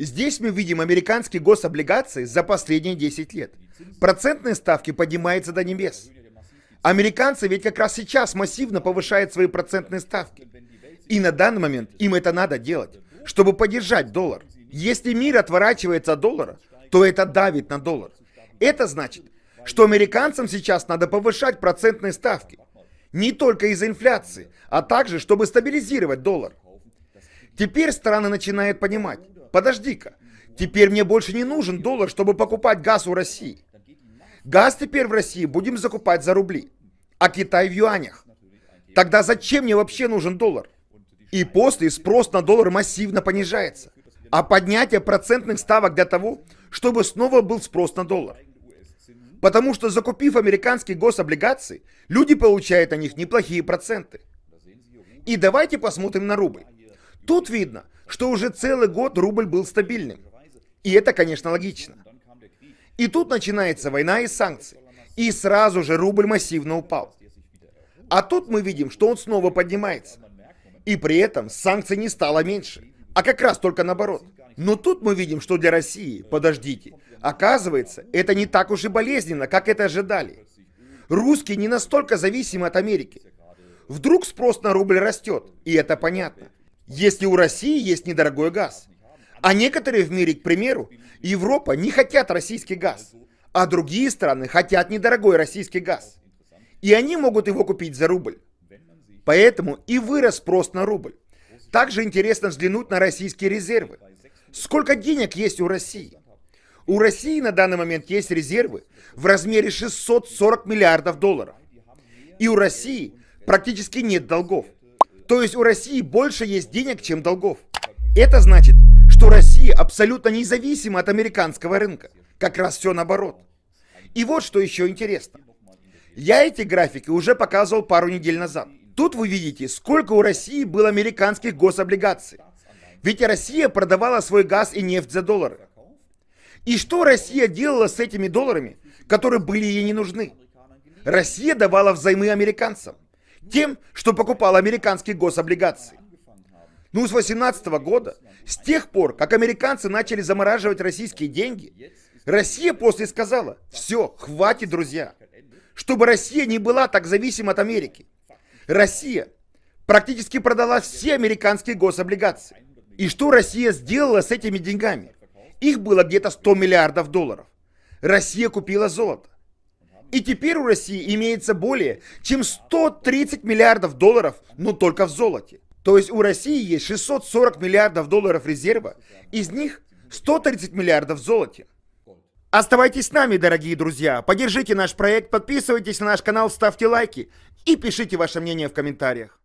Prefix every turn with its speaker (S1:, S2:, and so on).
S1: Здесь мы видим американские гособлигации за последние 10 лет. Процентные ставки поднимаются до небес. Американцы ведь как раз сейчас массивно повышают свои процентные ставки. И на данный момент им это надо делать, чтобы поддержать доллар. Если мир отворачивается от доллара, то это давит на доллар. Это значит, что американцам сейчас надо повышать процентные ставки. Не только из-за инфляции, а также, чтобы стабилизировать доллар. Теперь страны начинают понимать, подожди-ка, теперь мне больше не нужен доллар, чтобы покупать газ у России. Газ теперь в России будем закупать за рубли, а Китай в юанях. Тогда зачем мне вообще нужен доллар? И после спрос на доллар массивно понижается. А поднятие процентных ставок для того, чтобы снова был спрос на доллар. Потому что закупив американские гособлигации, люди получают на них неплохие проценты. И давайте посмотрим на рубль. Тут видно, что уже целый год рубль был стабильным. И это, конечно, логично. И тут начинается война и санкции. И сразу же рубль массивно упал. А тут мы видим, что он снова поднимается. И при этом санкций не стало меньше, а как раз только наоборот. Но тут мы видим, что для России, подождите, оказывается, это не так уж и болезненно, как это ожидали. Русские не настолько зависимы от Америки. Вдруг спрос на рубль растет, и это понятно. Если у России есть недорогой газ. А некоторые в мире, к примеру, Европа не хотят российский газ, а другие страны хотят недорогой российский газ. И они могут его купить за рубль. Поэтому и вырос спрос на рубль. Также интересно взглянуть на российские резервы. Сколько денег есть у России? У России на данный момент есть резервы в размере 640 миллиардов долларов. И у России практически нет долгов. То есть у России больше есть денег, чем долгов. Это значит, что Россия абсолютно независима от американского рынка. Как раз все наоборот. И вот что еще интересно. Я эти графики уже показывал пару недель назад. Тут вы видите, сколько у России было американских гособлигаций. Ведь Россия продавала свой газ и нефть за доллары. И что Россия делала с этими долларами, которые были ей не нужны? Россия давала взаймы американцам. Тем, что покупала американские гособлигации. Ну, с 18 года, с тех пор, как американцы начали замораживать российские деньги, Россия после сказала, все, хватит, друзья. Чтобы Россия не была так зависима от Америки. Россия практически продала все американские гособлигации. И что Россия сделала с этими деньгами? Их было где-то 100 миллиардов долларов. Россия купила золото. И теперь у России имеется более чем 130 миллиардов долларов, но только в золоте. То есть у России есть 640 миллиардов долларов резерва, из них 130 миллиардов в золоте. Оставайтесь с нами, дорогие друзья. Поддержите наш проект, подписывайтесь на наш канал, ставьте лайки и пишите ваше мнение в комментариях.